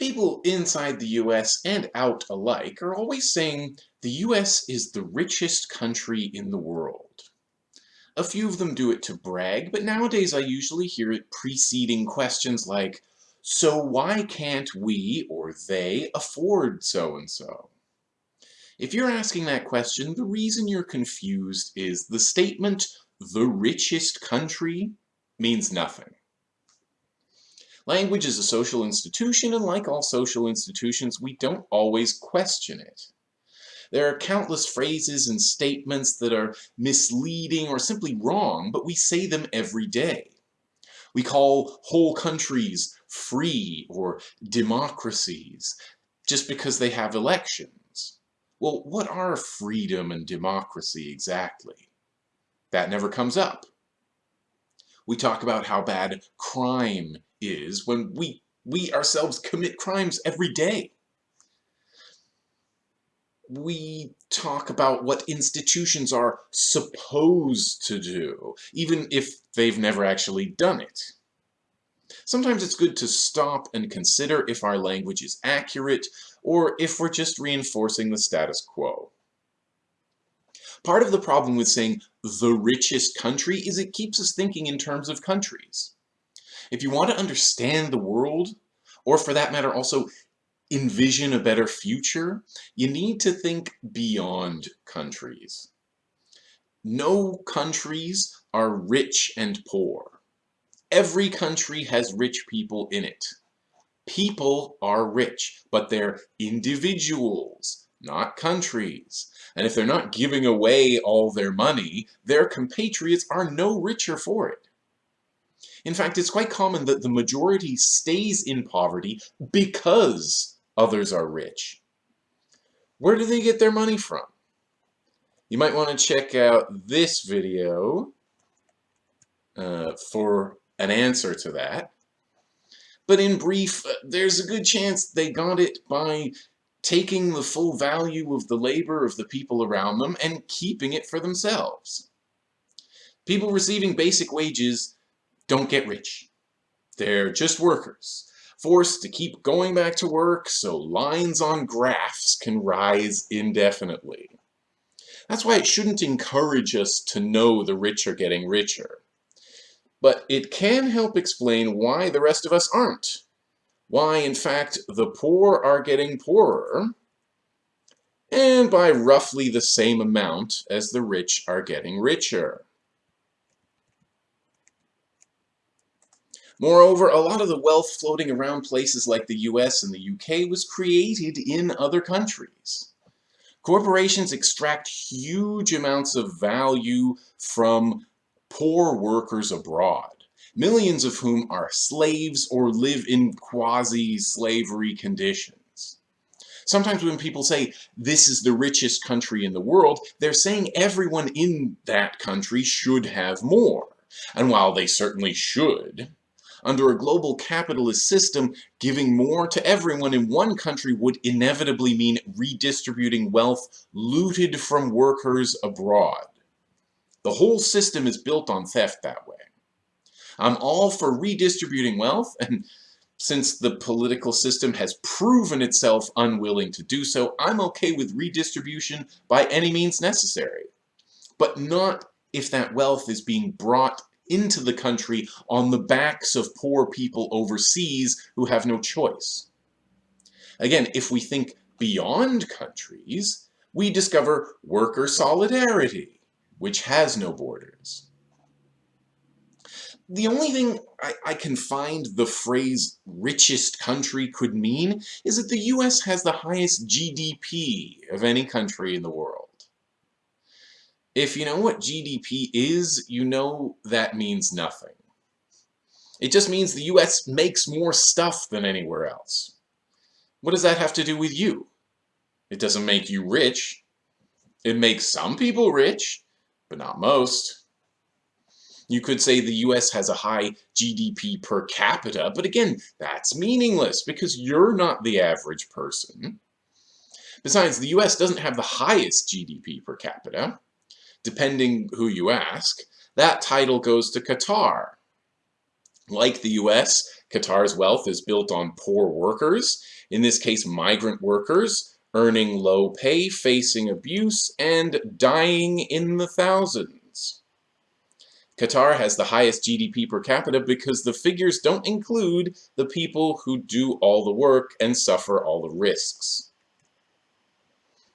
People inside the US and out alike are always saying the US is the richest country in the world. A few of them do it to brag, but nowadays I usually hear it preceding questions like, so why can't we or they afford so-and-so? If you're asking that question, the reason you're confused is the statement, the richest country, means nothing. Language is a social institution, and like all social institutions, we don't always question it. There are countless phrases and statements that are misleading or simply wrong, but we say them every day. We call whole countries free or democracies just because they have elections. Well, what are freedom and democracy exactly? That never comes up. We talk about how bad crime is when we, we ourselves commit crimes every day. We talk about what institutions are supposed to do, even if they've never actually done it. Sometimes it's good to stop and consider if our language is accurate or if we're just reinforcing the status quo. Part of the problem with saying the richest country is it keeps us thinking in terms of countries. If you want to understand the world, or for that matter also envision a better future, you need to think beyond countries. No countries are rich and poor. Every country has rich people in it. People are rich, but they're individuals, not countries. And if they're not giving away all their money, their compatriots are no richer for it. In fact, it's quite common that the majority stays in poverty because others are rich. Where do they get their money from? You might want to check out this video uh, for an answer to that. But in brief, uh, there's a good chance they got it by taking the full value of the labor of the people around them and keeping it for themselves. People receiving basic wages don't get rich. They're just workers, forced to keep going back to work so lines on graphs can rise indefinitely. That's why it shouldn't encourage us to know the rich are getting richer. But it can help explain why the rest of us aren't. Why, in fact, the poor are getting poorer, and by roughly the same amount as the rich are getting richer. Moreover, a lot of the wealth floating around places like the US and the UK was created in other countries. Corporations extract huge amounts of value from poor workers abroad, millions of whom are slaves or live in quasi-slavery conditions. Sometimes when people say, this is the richest country in the world, they're saying everyone in that country should have more. And while they certainly should, under a global capitalist system, giving more to everyone in one country would inevitably mean redistributing wealth looted from workers abroad. The whole system is built on theft that way. I'm all for redistributing wealth, and since the political system has proven itself unwilling to do so, I'm okay with redistribution by any means necessary. But not if that wealth is being brought into the country on the backs of poor people overseas who have no choice. Again, if we think beyond countries, we discover worker solidarity, which has no borders. The only thing I, I, can find the phrase richest country could mean is that the US has the highest GDP of any country in the world. If you know what GDP is, you know that means nothing. It just means the US makes more stuff than anywhere else. What does that have to do with you? It doesn't make you rich. It makes some people rich, but not most. You could say the US has a high GDP per capita, but again, that's meaningless because you're not the average person. Besides, the US doesn't have the highest GDP per capita depending who you ask, that title goes to Qatar. Like the US, Qatar's wealth is built on poor workers, In this case, migrant workers earning low pay, facing abuse, and dying in the thousands. Qatar has the highest GDP per capita because the figures don't include the people who do all the work and suffer all the risks.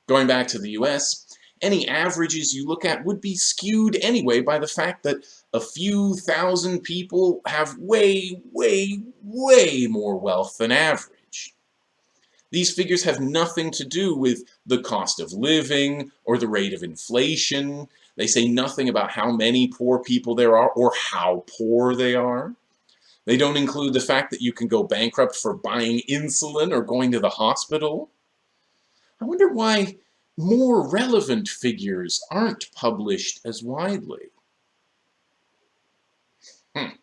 Going back to the US, any averages you look at would be skewed anyway by the fact that a few thousand people have way, way, way more wealth than average. These figures have nothing to do with the cost of living or the rate of inflation. They say nothing about how many poor people there are or how poor they are. They don't include the fact that you can go bankrupt for buying insulin or going to the hospital. I wonder why more relevant figures aren't published as widely. Hmm.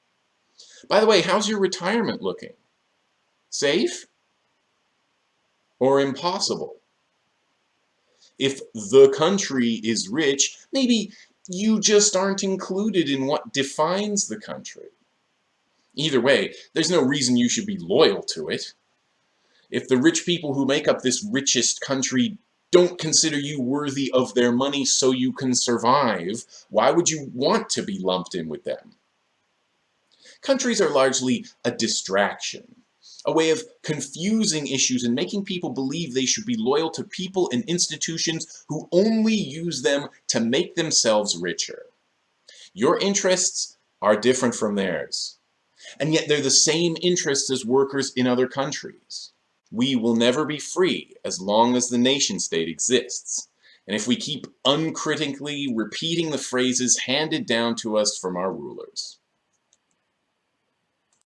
By the way, how's your retirement looking? Safe? Or impossible? If the country is rich, maybe you just aren't included in what defines the country. Either way, there's no reason you should be loyal to it. If the rich people who make up this richest country don't consider you worthy of their money so you can survive, why would you want to be lumped in with them? Countries are largely a distraction, a way of confusing issues and making people believe they should be loyal to people and institutions who only use them to make themselves richer. Your interests are different from theirs, and yet they're the same interests as workers in other countries. We will never be free as long as the nation state exists. And if we keep uncritically repeating the phrases handed down to us from our rulers.